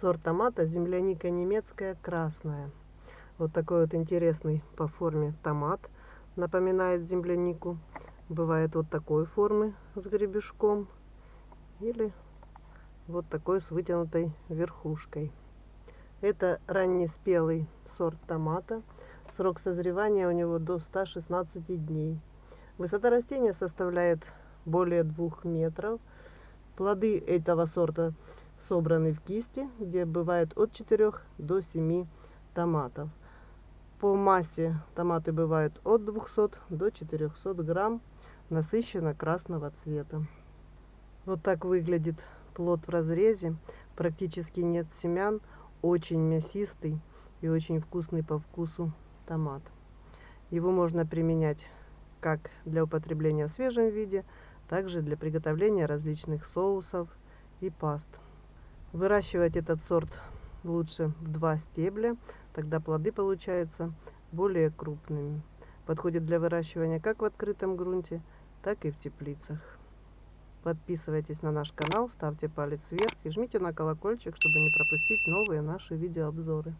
Сорт томата земляника немецкая красная. Вот такой вот интересный по форме томат. Напоминает землянику. Бывает вот такой формы с гребешком. Или вот такой с вытянутой верхушкой. Это раннеспелый сорт томата. Срок созревания у него до 116 дней. Высота растения составляет более двух метров. Плоды этого сорта собраны в кисти, где бывает от 4 до 7 томатов. По массе томаты бывают от 200 до 400 грамм, насыщенно красного цвета. Вот так выглядит плод в разрезе, практически нет семян, очень мясистый и очень вкусный по вкусу томат. Его можно применять как для употребления в свежем виде, также для приготовления различных соусов и паст. Выращивать этот сорт лучше в два стебля, тогда плоды получаются более крупными. Подходит для выращивания как в открытом грунте, так и в теплицах. Подписывайтесь на наш канал, ставьте палец вверх и жмите на колокольчик, чтобы не пропустить новые наши видеообзоры.